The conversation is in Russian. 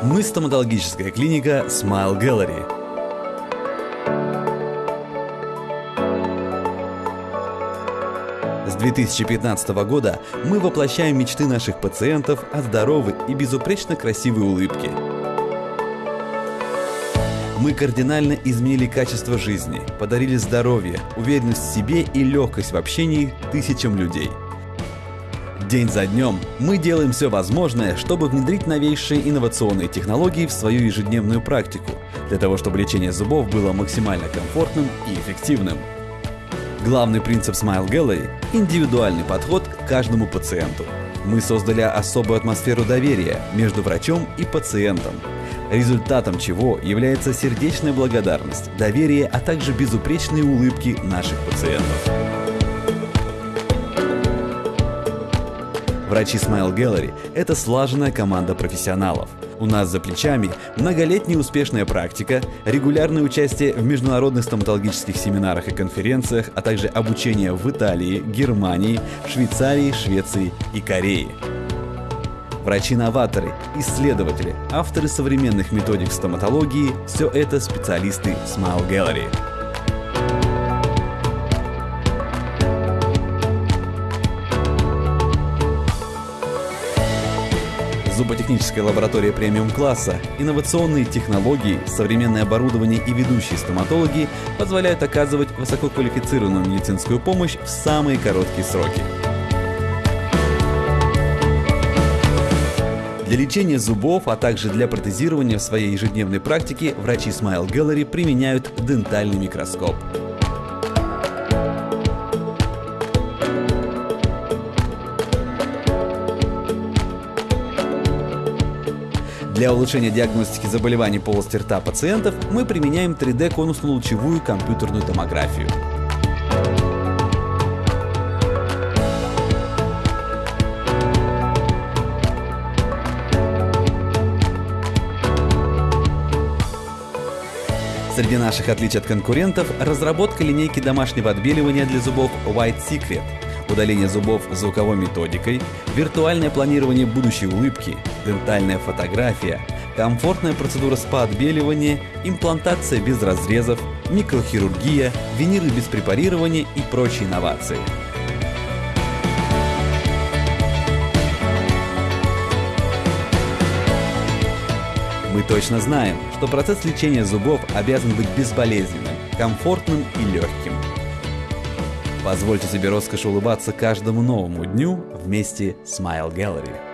Мы стоматологическая клиника Smile Gallery. С 2015 года мы воплощаем мечты наших пациентов о здоровой и безупречно красивой улыбке. Мы кардинально изменили качество жизни, подарили здоровье, уверенность в себе и легкость в общении тысячам людей – День за днем мы делаем все возможное, чтобы внедрить новейшие инновационные технологии в свою ежедневную практику, для того, чтобы лечение зубов было максимально комфортным и эффективным. Главный принцип Smile Gallery – индивидуальный подход к каждому пациенту. Мы создали особую атмосферу доверия между врачом и пациентом, результатом чего является сердечная благодарность, доверие, а также безупречные улыбки наших пациентов. Врачи Smile Gallery – это слаженная команда профессионалов. У нас за плечами многолетняя успешная практика, регулярное участие в международных стоматологических семинарах и конференциях, а также обучение в Италии, Германии, Швейцарии, Швеции и Корее. Врачи-новаторы, исследователи, авторы современных методик стоматологии – все это специалисты Smile Gallery. Зуботехническая лаборатория премиум-класса, инновационные технологии, современное оборудование и ведущие стоматологи позволяют оказывать высококвалифицированную медицинскую помощь в самые короткие сроки. Для лечения зубов, а также для протезирования в своей ежедневной практике врачи Smile Gallery применяют дентальный микроскоп. Для улучшения диагностики заболеваний полости рта пациентов мы применяем 3D-конусно-лучевую компьютерную томографию. Среди наших отличий от конкурентов – разработка линейки домашнего отбеливания для зубов White Secret – удаление зубов звуковой методикой, виртуальное планирование будущей улыбки, дентальная фотография, комфортная процедура спа-отбеливания, имплантация без разрезов, микрохирургия, виниры без препарирования и прочие инновации. Мы точно знаем, что процесс лечения зубов обязан быть безболезненным, комфортным и легким. Позвольте себе роскошь улыбаться каждому новому дню вместе с Smile Gallery.